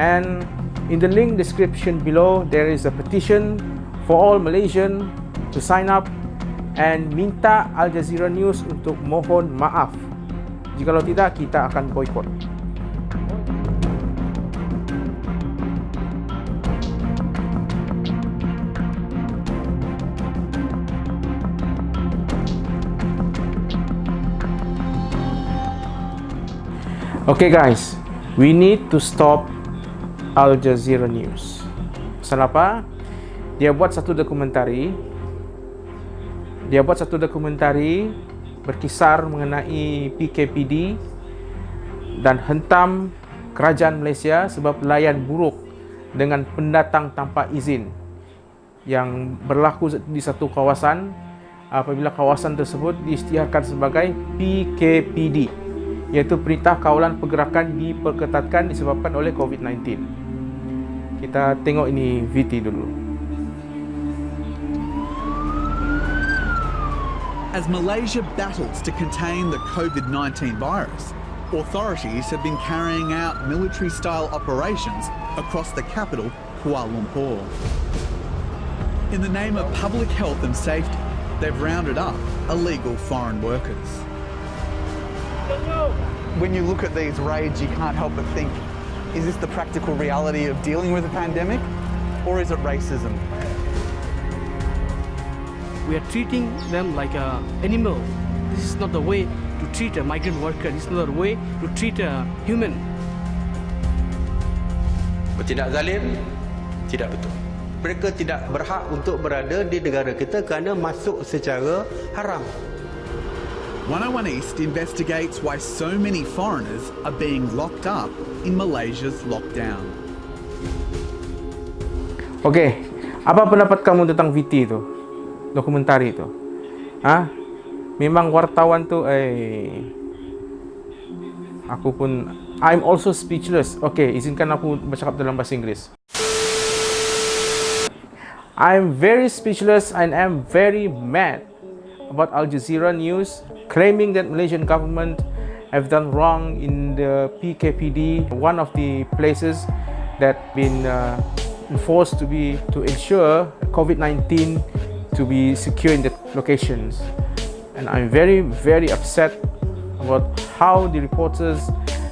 And in the link description below, there is a petition for all Malaysian to sign up and minta Al Jazeera News untuk mohon maaf. Jika tidak, kita akan boykot. Okay guys, we need to stop Al Jazeera News. Pasal apa? Dia buat satu dokumentari. Dia buat satu dokumentari berkisar mengenai PKPD dan hentam kerajaan Malaysia sebab layan buruk dengan pendatang tanpa izin yang berlaku di satu kawasan apabila kawasan tersebut diisytiharkan sebagai PKPD iaitu Perintah Kawalan Pergerakan diperketatkan disebabkan oleh COVID-19. Kita tengok ini VT dulu. As Malaysia battles to contain the COVID-19 virus, authorities have been carrying out military-style operations across the capital, Kuala Lumpur. In the name of public health and safety, they've rounded up illegal foreign workers. When you look at these raids, you can't help but think, is this the practical reality of dealing with a pandemic? Or is it racism? We are treating them like an animal. This is not the way to treat a migrant worker. This is not the way to treat a human. Bertindak zalim, tidak betul. Mereka tidak berhak untuk berada di negara kita kerana masuk secara haram. 101 East investigates why so many foreigners are being locked up in Malaysia's lockdown. Okey, apa pendapat kamu tentang VT itu? Dokumentari itu? Ha? Memang wartawan tu eh aku pun I'm also speechless. Okey, izinkan aku bercakap dalam bahasa Inggeris. I'm very speechless and I'm very mad about Al Jazeera News claiming that Malaysian government have done wrong in the PKPD, one of the places that been uh, enforced to be to ensure COVID-19 to be secure in the locations. And I'm very, very upset about how the reporters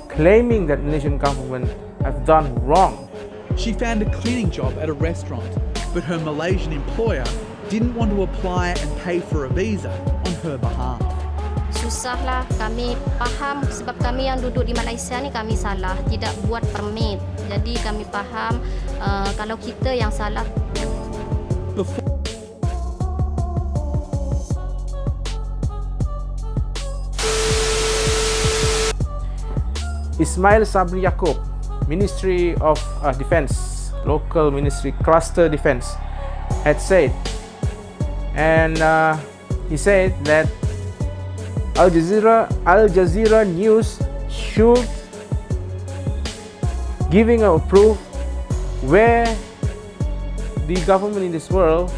claiming that Malaysian government have done wrong. She found a cleaning job at a restaurant, but her Malaysian employer didn't want to apply and pay for a visa on her behalf. susahlah kami faham sebab kami yang duduk di Malaysia ni kami salah tidak buat permit jadi kami faham uh, kalau kita yang salah Ismail Sabri Yaakob Ministry of uh, Defence local ministry cluster defence had said and uh, he said that Al Jazeera Al Jazeera News should giving a proof where the government in this world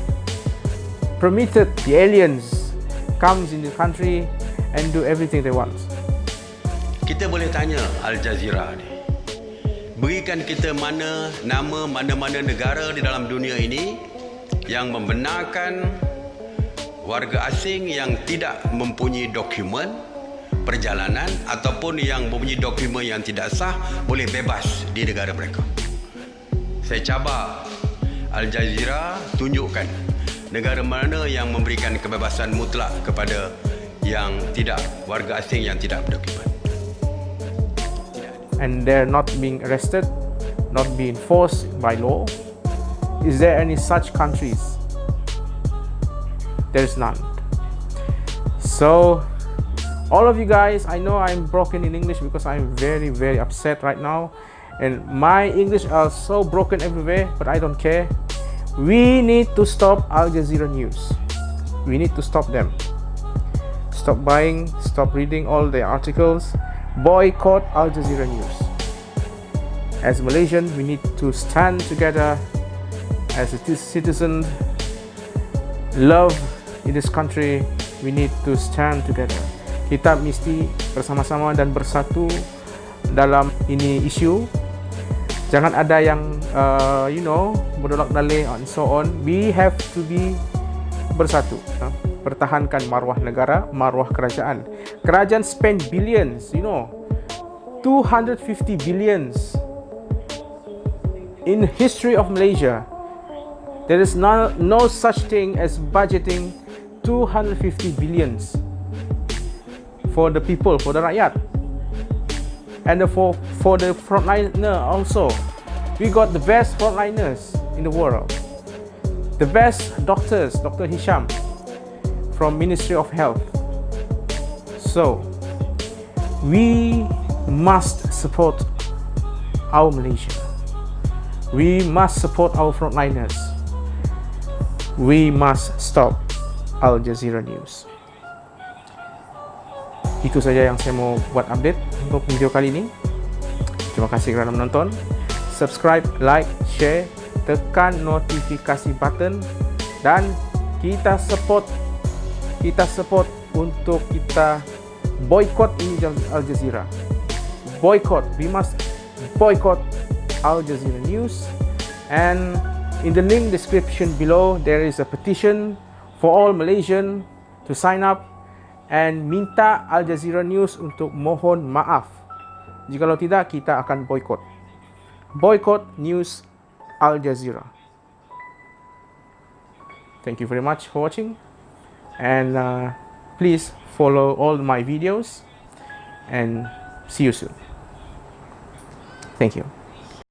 permitted the aliens comes in the country and do everything they want. Kita boleh tanya Al Jazeera ni. Berikan kita mana nama mana-mana negara di dalam dunia ini yang membenarkan warga asing yang tidak mempunyai dokumen perjalanan ataupun yang mempunyai dokumen yang tidak sah boleh bebas di negara mereka. Saya cabar Al Jazeera tunjukkan negara mana yang memberikan kebebasan mutlak kepada yang tidak warga asing yang tidak berdokumen. And they're not being arrested, not being forced by law. Is there any such countries there's none. So all of you guys i know i'm broken in english because i'm very very upset right now. And my english are so broken everywhere but i don't care. We need to stop al jazeera news. We need to stop them. Stop buying stop reading all the articles. Boycott al jazeera news. As malaysians we need to stand together as a citizen love in this country we need to stand together kita mesti bersama-sama dan bersatu dalam ini isu Jangan ada yang uh, you know berdolak dalih and so on. We have to be bersatu. Uh, pertahankan maruah negara, maruah kerajaan. Kerajaan spend billions, you know. 250 billions in history of Malaysia. There is no, no such thing as budgeting 250 billions for the people, for the rakyat. And for, for the frontliner also. We got the best frontliners in the world. The best doctors, Dr. Hisham from Ministry of Health. So, we must support our Malaysia. We must support our frontliners. We must stop Al Jazeera News. Itu saja yang saya mau buat update untuk video kali ini. Terima kasih kerana menonton. Subscribe, like, share, tekan notifikasi button dan kita support kita support untuk kita boycott ini Al Jazeera. Boycott. We must boycott Al Jazeera News and in the link description below there is a petition for all Malaysian to sign up and minta Al Jazeera News untuk mohon maaf. Jikalau tidak, kita akan boycott. Boycott news Al Jazeera. Thank you very much for watching and uh, please follow all my videos and see you soon. Thank you.